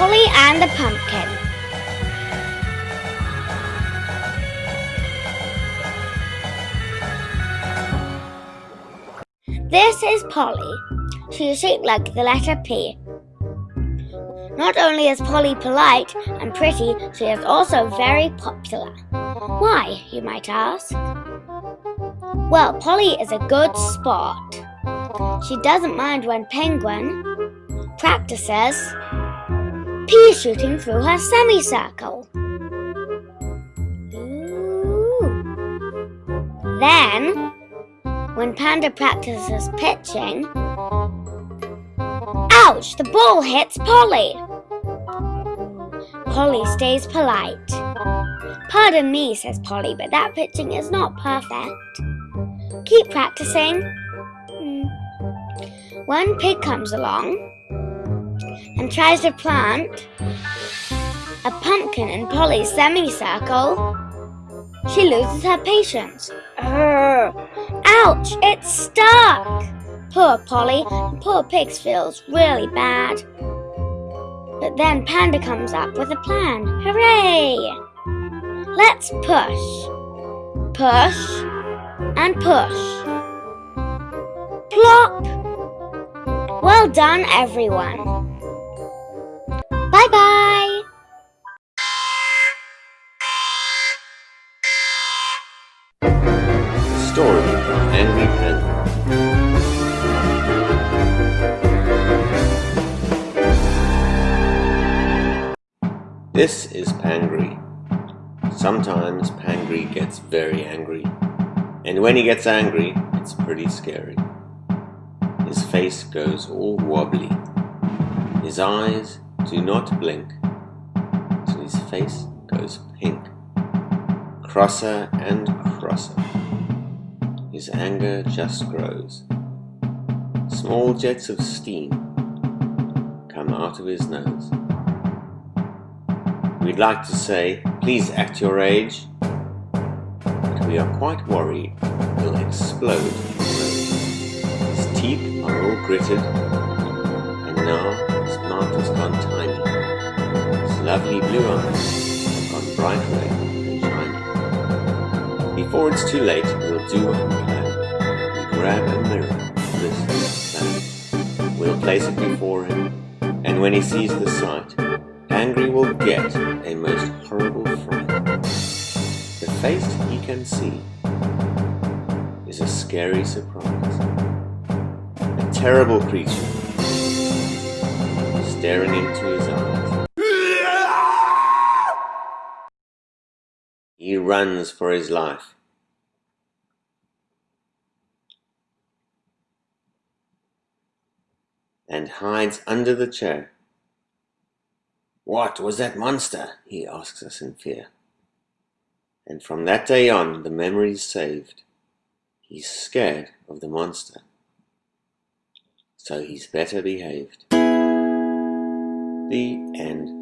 Polly and the Pumpkin. This is Polly. She is shaped like the letter P. Not only is Polly polite and pretty, she is also very popular. Why, you might ask? Well, Polly is a good sport. She doesn't mind when Penguin practices pea shooting through her semicircle. Then, when Panda practices pitching, ouch, the ball hits Polly. Polly stays polite. Pardon me, says Polly, but that pitching is not perfect. Keep practicing. Mm. When pig comes along and tries to plant a pumpkin in Polly's semicircle. She loses her patience. Urgh. Ouch, it's stuck! Poor Polly, poor Pigs feels really bad. But then Panda comes up with a plan. Hooray! Let's push. Push and push. Plop! Well done, everyone. Bye bye. The story of Angry Panda. This is Pangry. Sometimes Pangry gets very angry. And when he gets angry, it's pretty scary. His face goes all wobbly. His eyes do not blink. His face goes pink. Crosser and crosser. His anger just grows. Small jets of steam come out of his nose. We'd like to say, please act your age, but we are quite worried he'll explode. His teeth are all gritted, and now has gone tiny. His lovely blue eyes have gone bright red and shiny. Before it's too late, we'll do what we can. We grab a mirror, this plan. We'll place it before him, and when he sees the sight, Angry will get a most horrible fright. The face he can see is a scary surprise. A terrible creature staring into his eyes. He runs for his life. and hides under the chair. What was that monster? he asks us in fear. And from that day on, the memory's saved. He's scared of the monster. So he's better behaved. The end.